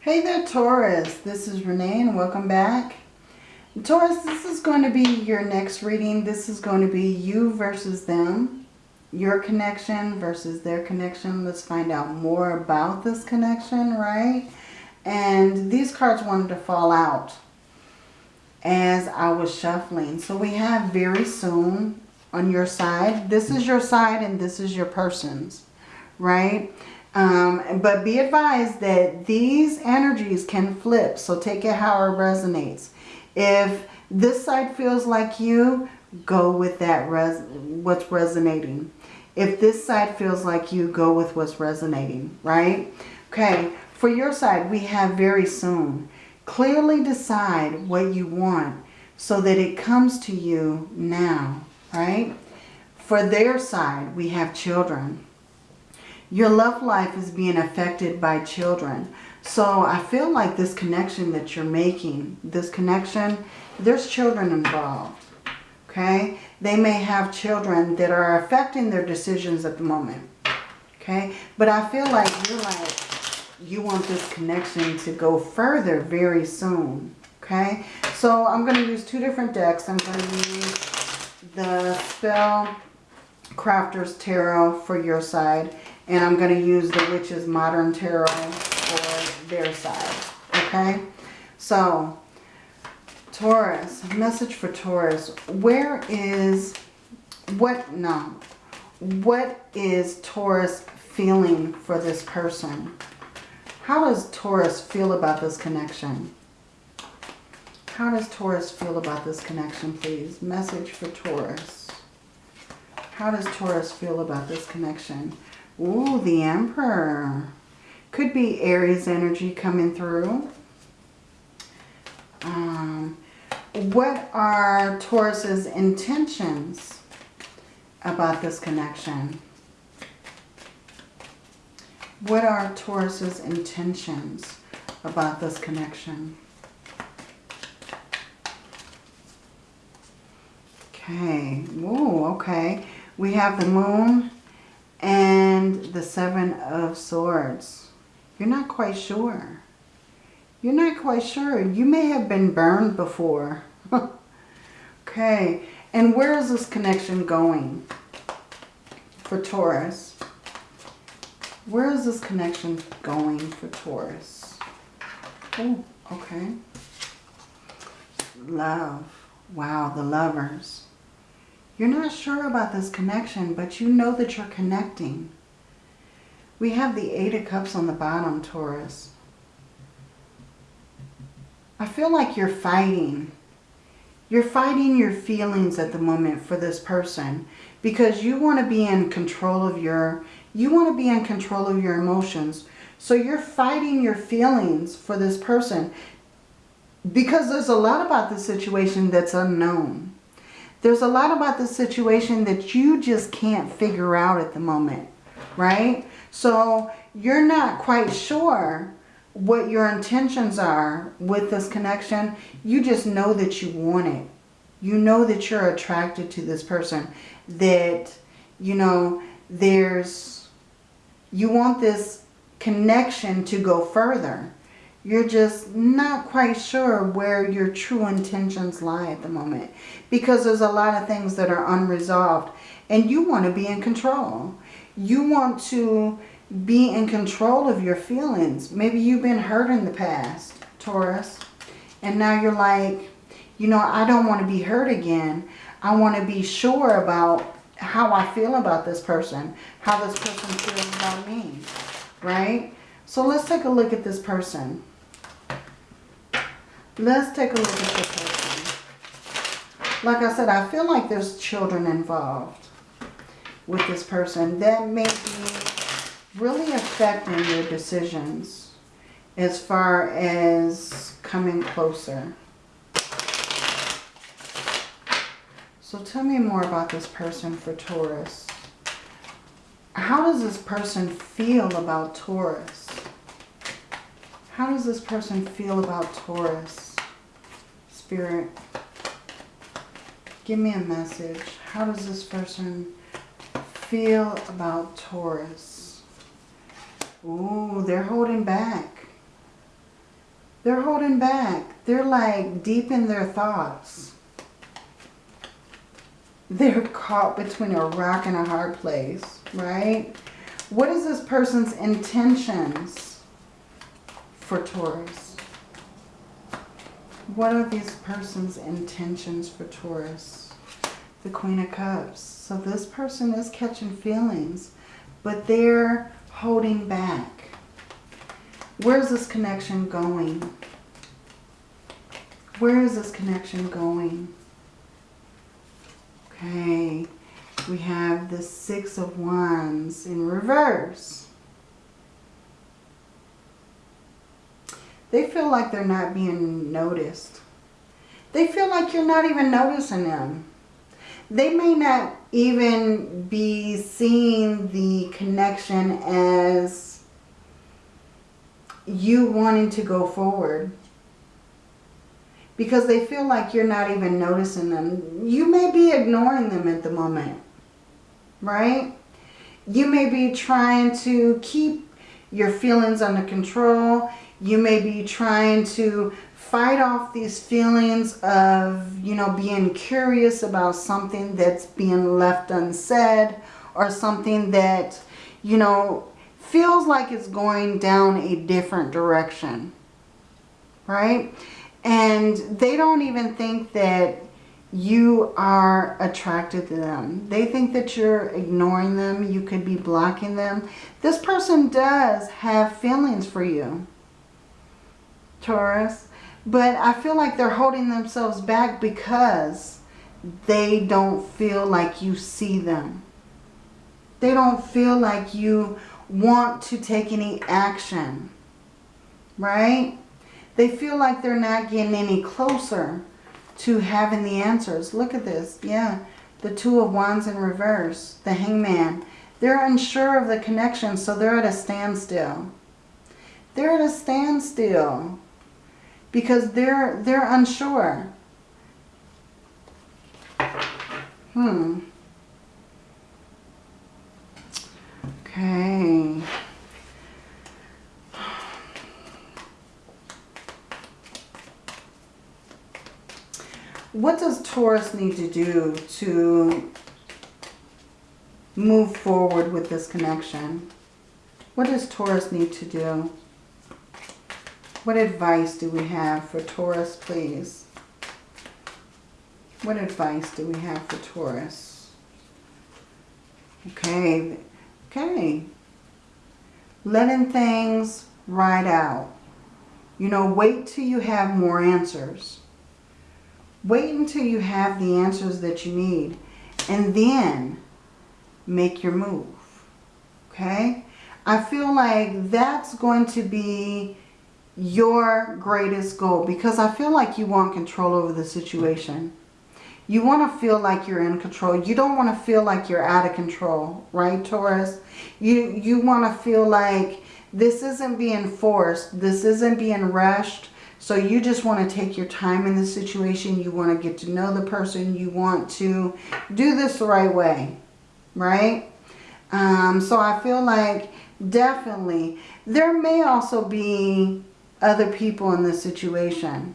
Hey there, Taurus. This is Renee and welcome back. Taurus, this is going to be your next reading. This is going to be you versus them. Your connection versus their connection. Let's find out more about this connection, right? And these cards wanted to fall out as I was shuffling. So we have very soon on your side. This is your side and this is your person's, right? Um, but be advised that these energies can flip. So take it how it resonates. If this side feels like you, go with that res what's resonating. If this side feels like you, go with what's resonating, right? Okay, for your side, we have very soon. Clearly decide what you want so that it comes to you now, right? For their side, we have children. Your love life is being affected by children. So I feel like this connection that you're making, this connection, there's children involved. Okay? They may have children that are affecting their decisions at the moment. Okay? But I feel like you're like, you want this connection to go further very soon. Okay? So I'm going to use two different decks. I'm going to use the Spell Crafters Tarot for your side. And I'm going to use the Witch's Modern Tarot for their side. Okay? So, Taurus. Message for Taurus. Where is... What... No. What is Taurus feeling for this person? How does Taurus feel about this connection? How does Taurus feel about this connection, please? Message for Taurus. How does Taurus feel about this connection? Ooh, the Emperor. Could be Aries energy coming through. Um, what are Taurus's intentions about this connection? What are Taurus's intentions about this connection? Okay. Whoa, okay. We have the moon and the Seven of Swords. You're not quite sure. You're not quite sure. You may have been burned before. okay. And where is this connection going for Taurus? Where is this connection going for Taurus? Oh, okay. Love. Wow, the lovers. You're not sure about this connection, but you know that you're connecting. We have the Eight of Cups on the bottom, Taurus. I feel like you're fighting. You're fighting your feelings at the moment for this person because you want to be in control of your, you want to be in control of your emotions. So you're fighting your feelings for this person because there's a lot about the situation that's unknown. There's a lot about the situation that you just can't figure out at the moment, right? So you're not quite sure what your intentions are with this connection. You just know that you want it. You know that you're attracted to this person. That, you know, there's, you want this connection to go further. You're just not quite sure where your true intentions lie at the moment. Because there's a lot of things that are unresolved. And you want to be in control. You want to be in control of your feelings. Maybe you've been hurt in the past, Taurus. And now you're like, you know, I don't want to be hurt again. I want to be sure about how I feel about this person. How this person feels about me. Right? So let's take a look at this person. Let's take a look at this person. Like I said, I feel like there's children involved with this person. That may be really affecting your decisions as far as coming closer. So tell me more about this person for Taurus. How does this person feel about Taurus? How does this person feel about Taurus? Spirit, give me a message. How does this person feel about Taurus? Ooh, they're holding back. They're holding back. They're like deep in their thoughts. They're caught between a rock and a hard place, right? What is this person's intentions for Taurus? What are this person's intentions for Taurus? The Queen of Cups. So this person is catching feelings, but they're holding back. Where's this connection going? Where is this connection going? Okay, we have the Six of Wands in reverse. They feel like they're not being noticed. They feel like you're not even noticing them. They may not even be seeing the connection as you wanting to go forward. Because they feel like you're not even noticing them. You may be ignoring them at the moment. Right? You may be trying to keep your feelings under control. You may be trying to fight off these feelings of, you know, being curious about something that's being left unsaid or something that, you know, feels like it's going down a different direction. Right? And they don't even think that you are attracted to them. They think that you're ignoring them. You could be blocking them. This person does have feelings for you. Taurus. But I feel like they're holding themselves back because they don't feel like you see them. They don't feel like you want to take any action. Right? They feel like they're not getting any closer to having the answers. Look at this. Yeah. The Two of Wands in reverse. The Hangman. They're unsure of the connection, so they're at a standstill. They're at a standstill because they're they're unsure. Hmm. Okay. What does Taurus need to do to move forward with this connection? What does Taurus need to do? What advice do we have for Taurus, please? What advice do we have for Taurus? Okay, okay. Letting things ride out. You know, wait till you have more answers. Wait until you have the answers that you need. And then make your move. Okay? I feel like that's going to be your greatest goal because I feel like you want control over the situation. You want to feel like you're in control. You don't want to feel like you're out of control, right, Taurus? You, you want to feel like this isn't being forced. This isn't being rushed. So you just want to take your time in the situation. You want to get to know the person. You want to do this the right way, right? Um, so I feel like definitely there may also be other people in this situation.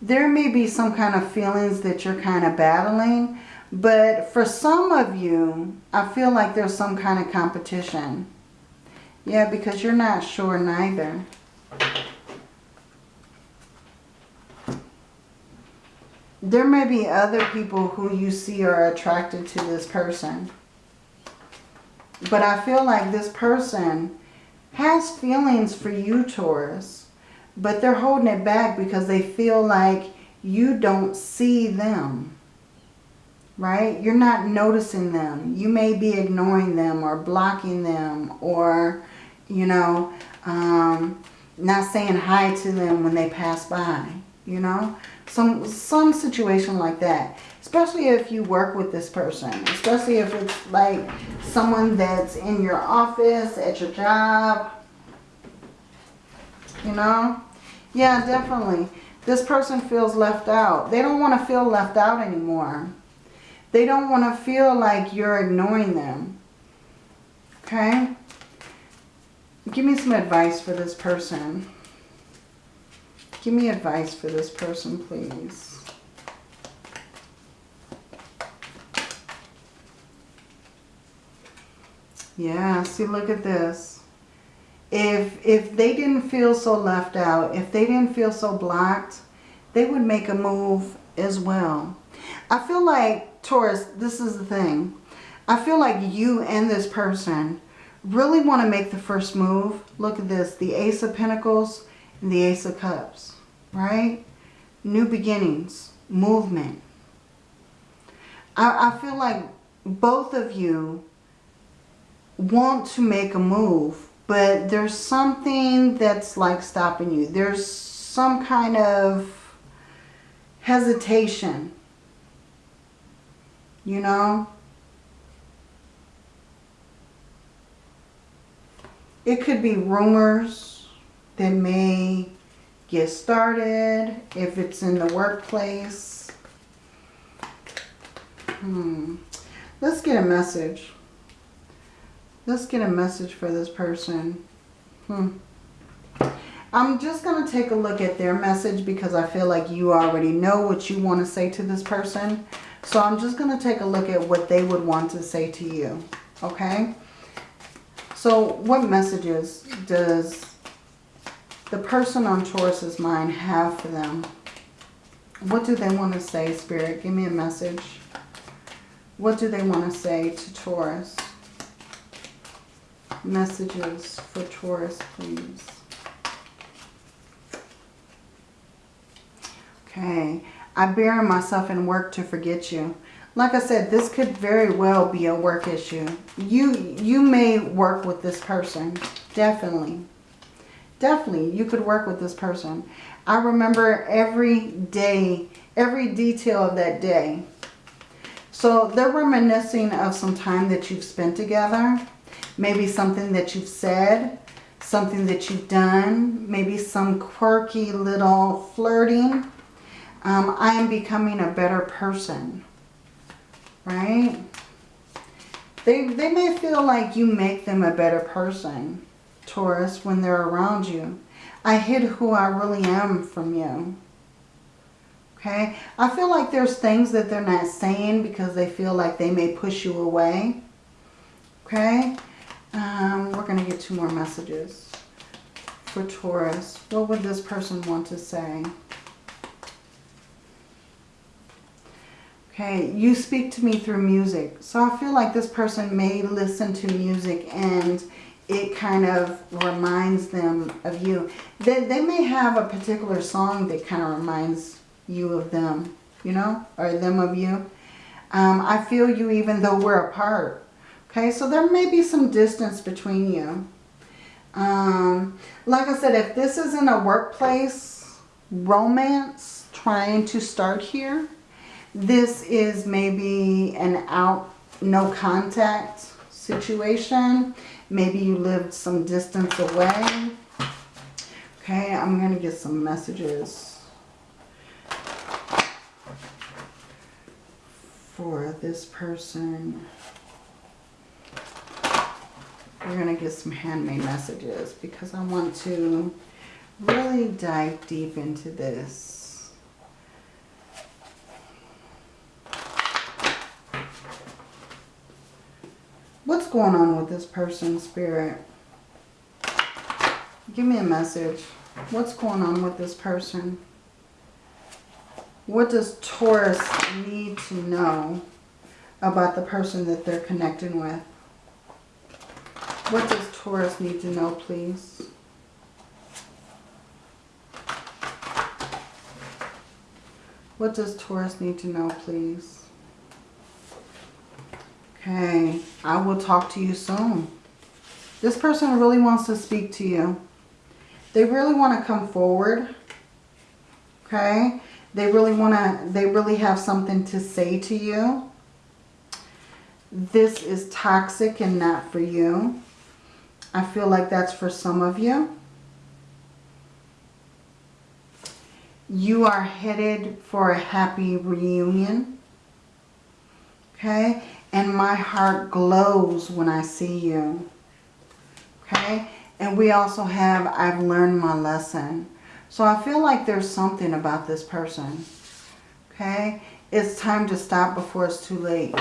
There may be some kind of feelings that you're kind of battling, but for some of you, I feel like there's some kind of competition. Yeah, because you're not sure neither. There may be other people who you see are attracted to this person. But I feel like this person has feelings for you, Taurus, but they're holding it back because they feel like you don't see them, right? You're not noticing them. You may be ignoring them or blocking them or, you know, um, not saying hi to them when they pass by, you know? Some, some situation like that. Especially if you work with this person. Especially if it's like someone that's in your office, at your job. You know? Yeah, definitely. This person feels left out. They don't want to feel left out anymore. They don't want to feel like you're ignoring them. Okay? Give me some advice for this person. Give me advice for this person, please. Yeah, see, look at this. If, if they didn't feel so left out, if they didn't feel so blocked, they would make a move as well. I feel like, Taurus, this is the thing. I feel like you and this person really want to make the first move. Look at this, the Ace of Pentacles and the Ace of Cups, right? New beginnings, movement. I, I feel like both of you want to make a move, but there's something that's like stopping you. There's some kind of hesitation, you know? It could be rumors that may get started if it's in the workplace. Hmm. Let's get a message. Let's get a message for this person. Hmm. I'm just going to take a look at their message because I feel like you already know what you want to say to this person. So I'm just going to take a look at what they would want to say to you. Okay? So what messages does the person on Taurus's mind have for them? What do they want to say, Spirit? Give me a message. What do they want to say to Taurus? Messages for Taurus, please. Okay. I bury myself in work to forget you. Like I said, this could very well be a work issue. You, you may work with this person. Definitely. Definitely, you could work with this person. I remember every day, every detail of that day. So they're reminiscing of some time that you've spent together. Maybe something that you've said, something that you've done, maybe some quirky little flirting. Um, I am becoming a better person right? They, they may feel like you make them a better person, Taurus, when they're around you. I hid who I really am from you. Okay? I feel like there's things that they're not saying because they feel like they may push you away. Okay? Um, we're going to get two more messages for Taurus. What would this person want to say? Okay, you speak to me through music. So I feel like this person may listen to music and it kind of reminds them of you. They, they may have a particular song that kind of reminds you of them, you know, or them of you. Um, I feel you even though we're apart. Okay, so there may be some distance between you. Um, like I said, if this is in a workplace romance trying to start here, this is maybe an out, no contact situation. Maybe you lived some distance away. Okay, I'm going to get some messages for this person. We're going to get some handmade messages because I want to really dive deep into this. What's going on with this person, Spirit? Give me a message. What's going on with this person? What does Taurus need to know about the person that they're connecting with? What does Taurus need to know, please? What does Taurus need to know, please? Okay, I will talk to you soon. This person really wants to speak to you. They really want to come forward. Okay, they really want to, they really have something to say to you. This is toxic and not for you. I feel like that's for some of you. You are headed for a happy reunion. Okay, and my heart glows when I see you. Okay? And we also have, I've learned my lesson. So I feel like there's something about this person. Okay? It's time to stop before it's too late.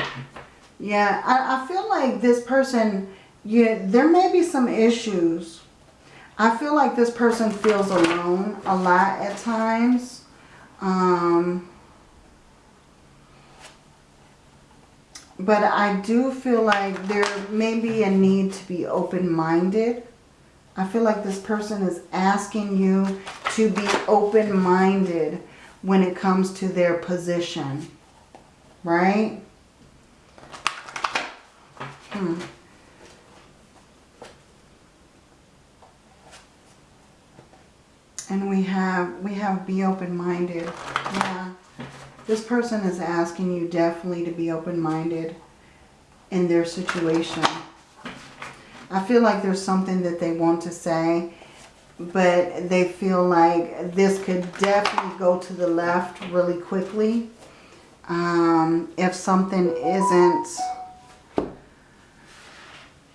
Yeah, I, I feel like this person, yeah, there may be some issues. I feel like this person feels alone a lot at times. Um, but I do feel like there may be a need to be open-minded. I feel like this person is asking you to be open-minded when it comes to their position. Right? Hmm. And we have, we have be open-minded. Yeah. This person is asking you definitely to be open-minded in their situation. I feel like there's something that they want to say, but they feel like this could definitely go to the left really quickly. Um, if something isn't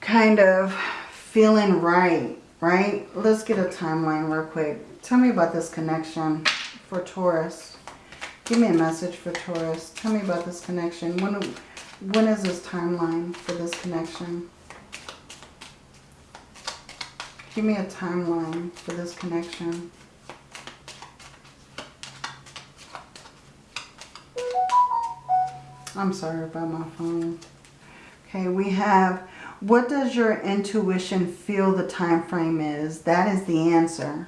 kind of feeling right, right? Let's get a timeline real quick. Tell me about this connection for Taurus. Give me a message for Taurus. Tell me about this connection. When, when is this timeline for this connection? Give me a timeline for this connection. I'm sorry about my phone. Okay, we have, what does your intuition feel the time frame is? That is the answer.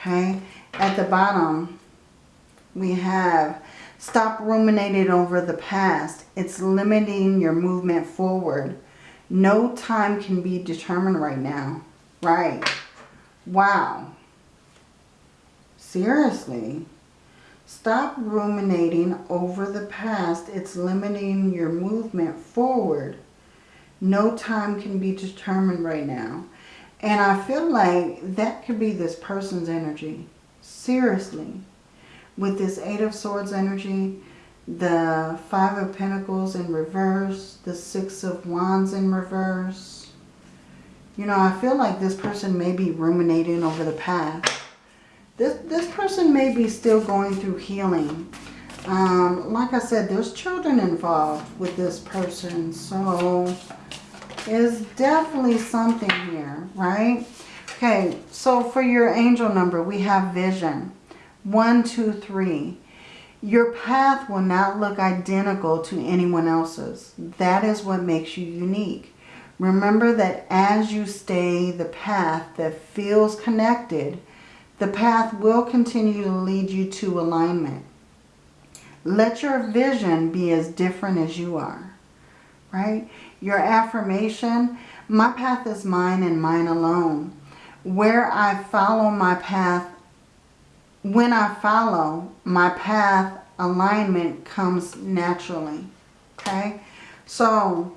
Okay, at the bottom, we have stop ruminating over the past. It's limiting your movement forward. No time can be determined right now. Right. Wow. Seriously. Stop ruminating over the past. It's limiting your movement forward. No time can be determined right now. And I feel like that could be this person's energy. Seriously with this Eight of Swords energy, the Five of Pentacles in reverse, the Six of Wands in reverse. You know, I feel like this person may be ruminating over the past. This, this person may be still going through healing. Um, like I said, there's children involved with this person. So, there's definitely something here, right? Okay, so for your angel number, we have vision. One, two, three. Your path will not look identical to anyone else's. That is what makes you unique. Remember that as you stay the path that feels connected, the path will continue to lead you to alignment. Let your vision be as different as you are, right? Your affirmation, my path is mine and mine alone. Where I follow my path, when I follow my path, alignment comes naturally. Okay? So,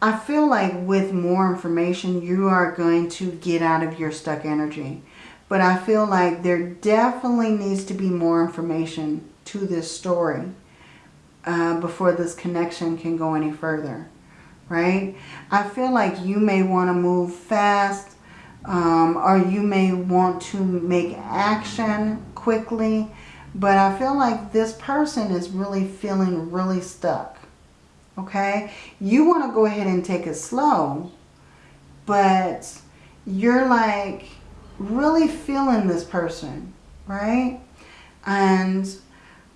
I feel like with more information, you are going to get out of your stuck energy. But I feel like there definitely needs to be more information to this story uh, before this connection can go any further. Right? I feel like you may want to move fast um, or you may want to make action quickly. But I feel like this person is really feeling really stuck. Okay? You want to go ahead and take it slow. But you're like really feeling this person. Right? And,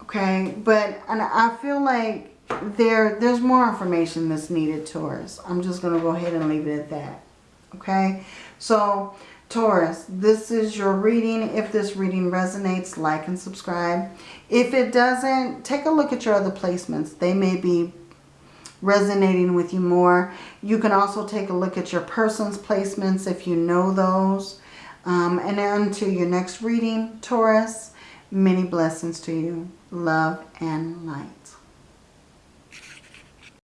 okay, but and I feel like there there's more information that's needed Taurus. I'm just going to go ahead and leave it at that. Okay? So, Taurus, this is your reading. If this reading resonates, like and subscribe. If it doesn't, take a look at your other placements. They may be resonating with you more. You can also take a look at your person's placements if you know those. Um, and to your next reading, Taurus. Many blessings to you. Love and light.